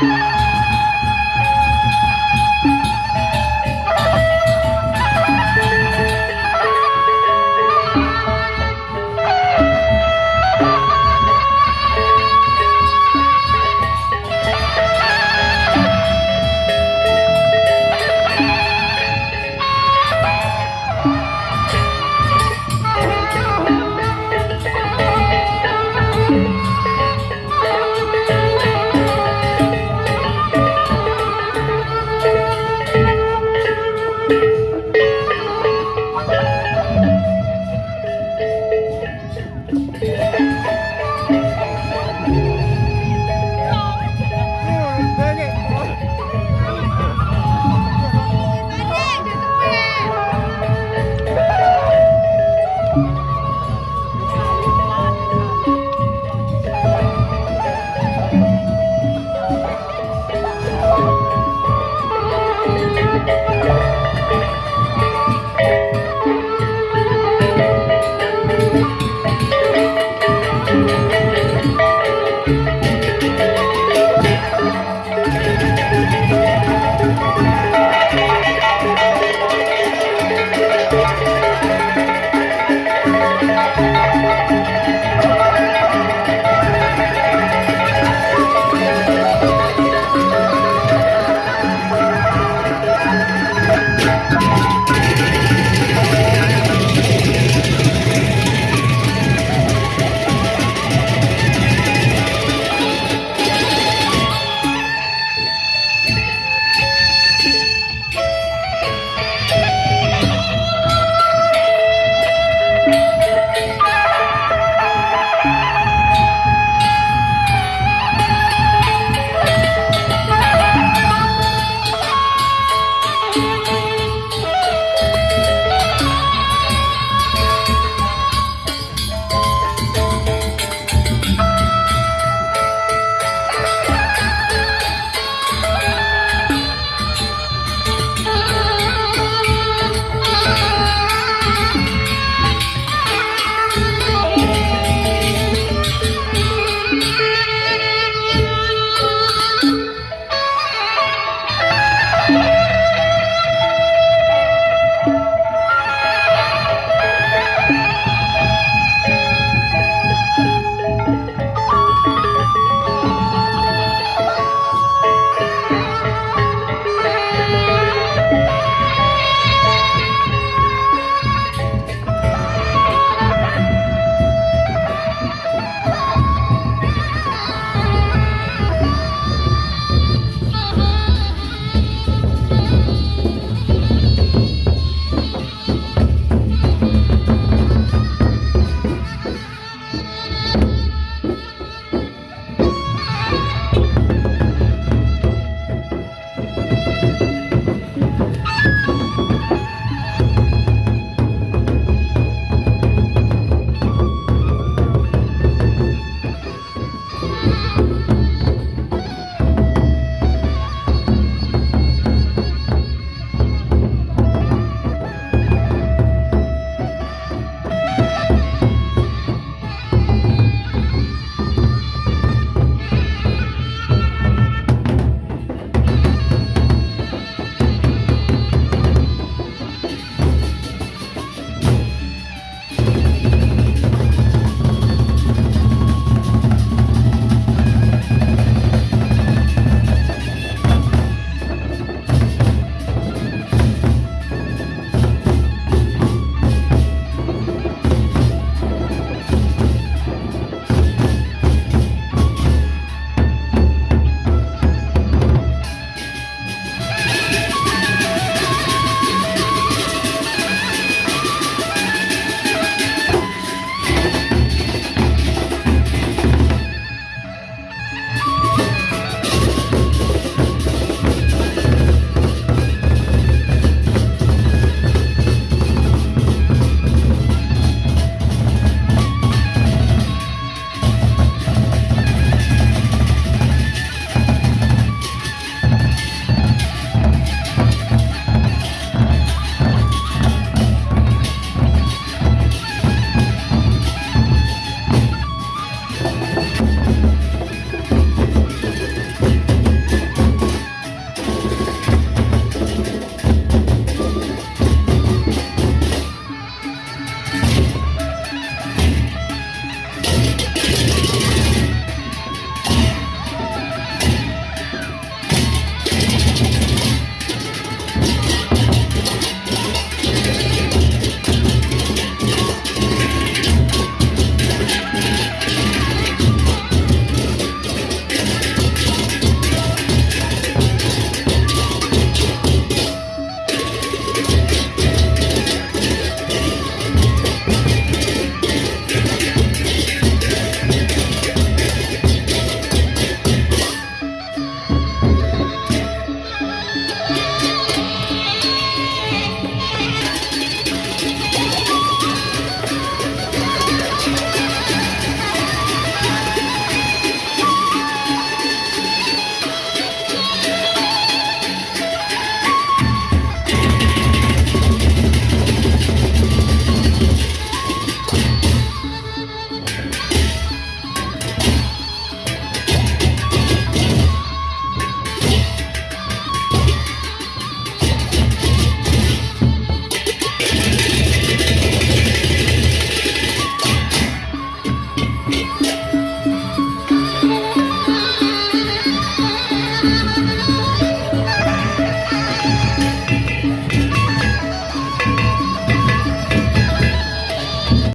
Bye.